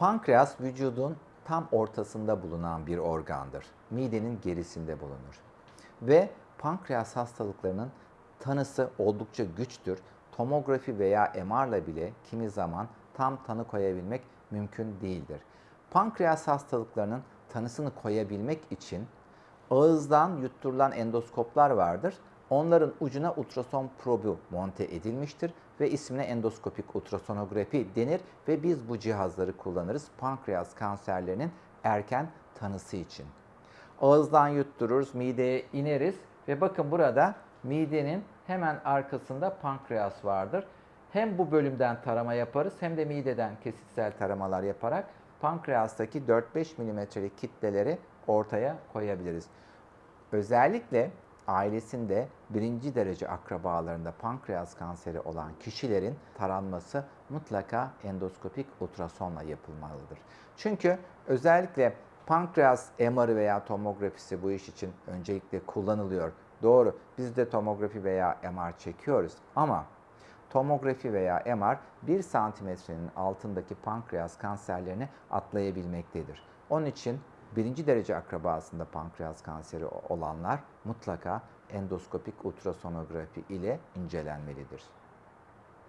Pankreas vücudun tam ortasında bulunan bir organdır. Midenin gerisinde bulunur. Ve pankreas hastalıklarının tanısı oldukça güçtür. Tomografi veya MR'la bile kimi zaman tam tanı koyabilmek mümkün değildir. Pankreas hastalıklarının tanısını koyabilmek için ağızdan yutturulan endoskoplar vardır. Onların ucuna ultrason probu monte edilmiştir ve ismine endoskopik ultrasonografi denir ve biz bu cihazları kullanırız pankreas kanserlerinin erken tanısı için. Ağızdan yuttururuz, mideye ineriz ve bakın burada midenin hemen arkasında pankreas vardır. Hem bu bölümden tarama yaparız hem de mideden kesitsel taramalar yaparak pankreastaki 4-5 milimetrelik kitleleri ortaya koyabiliriz. Özellikle ailesinde birinci derece akrabalarında pankreas kanseri olan kişilerin taranması mutlaka endoskopik ultrasonla yapılmalıdır. Çünkü özellikle pankreas MR'ı veya tomografisi bu iş için öncelikle kullanılıyor. Doğru biz de tomografi veya MR çekiyoruz ama tomografi veya MR 1 santimetrenin altındaki pankreas kanserlerini atlayabilmektedir. Onun için birinci derece akrabasında pankreas kanseri olanlar mutlaka endoskopik ultrasonografi ile incelenmelidir.